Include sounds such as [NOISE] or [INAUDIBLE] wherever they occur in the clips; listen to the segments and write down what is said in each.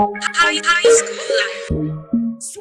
High, high school life.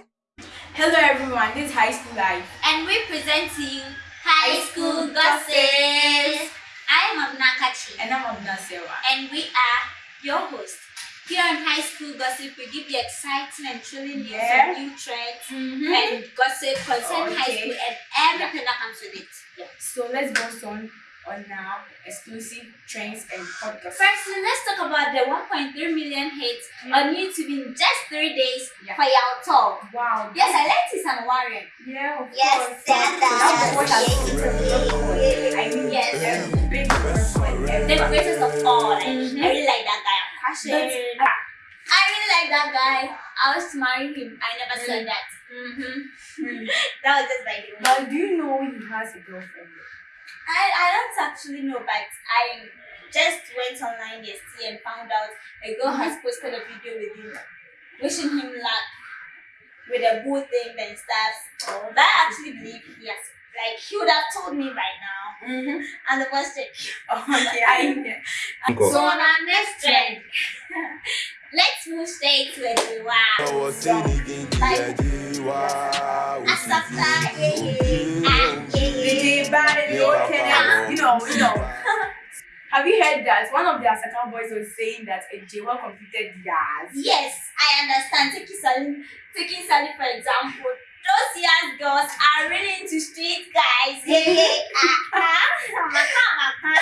Hello everyone, this is High School Life. and we present to you High School Gossips. I am Abnakachi And I'm Abna Sewa. and we are your hosts. Here on High School Gossip, we give you exciting and thrilling news Yeah. of new trends Mm-hmm. and gossip concerning high school and everything that comes with it. So let's go on on now exclusive trends and podcasts. Firstly, let's talk about the 1.3 million hits on YouTube in just three days Yeah. for Yao Talk. Wow. Yes, I like this and Warren. Yeah, of Yes, course. that- That's what that- I mean, Yes. a big person The greatest of all. Like, Mhm. I really like that guy. I'm passionate. I really like that guy. I was to marry him. I never Really? said that. Mm-hmm. Really. [LAUGHS] That was just the. But do you know he has a girlfriend? I, I don't actually know, but I just went online yesterday and found out a girl has posted a video with him, wishing him luck with a good things and stuff. Oh, But I actually believe he has, like, he would have told me by now. Mm-hmm. And the first thing. Okay, I So on our next trend, [LAUGHS] let's move straight to the wow. Asafta, yeah, know, you know. [LAUGHS] Have you heard that? One of their second boys was saying that a Jewa completed theirs. Yes, I understand. Taking Sally, taking Sally for example, those young girls are really into street guys. Yeah, yeah, maka, maka.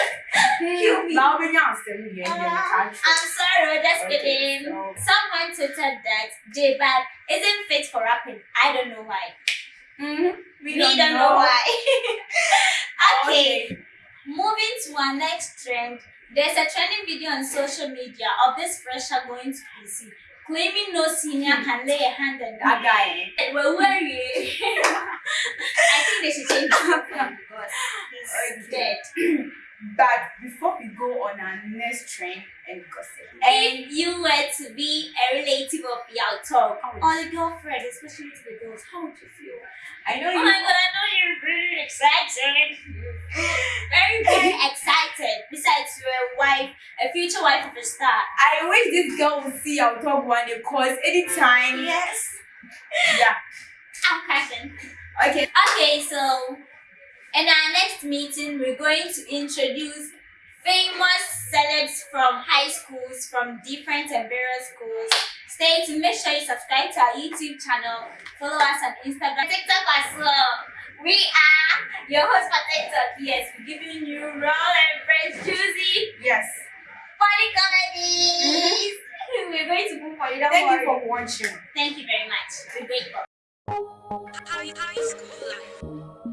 Kill me. Now we know still here in the Ah. I'm sorry, just Okay, kidding. so- Someone tweeted that J Bad isn't fit for rapping. I don't know why. Mm-hmm. We don't, know. why. [LAUGHS] okay. Okay. Moving to our next trend, there's a trending video on social media of this fresher going to PC claiming no senior can lay a hand on That guy. Well, [LAUGHS] where you? [LAUGHS] I think they should change the [LAUGHS] because he's dead. [CLEARS THROAT] But before we go on our next trend and gossip, If you were to be a relative of Yao Talk or a girlfriend, especially to the girls, how would you feel? I know Oh you. my god, I know you're very excited. Very, very excited. Besides, you're a wife, a future wife of a star. I wish this girl would see our top one because anytime. Yes. Yeah. I'm crashing. Okay. Okay, so in our next meeting, we're going to introduce famous celebs from high schools, from different and various schools. Stay tuned. Make sure you subscribe to our YouTube channel. Follow us on Instagram, TikTok as well. We are your host for TikTok. Yes, we're giving you raw and fresh, juicy, Yes. funny comedies. We're going to move on. You don't Thank you. Very much. We're grateful. High, high school life.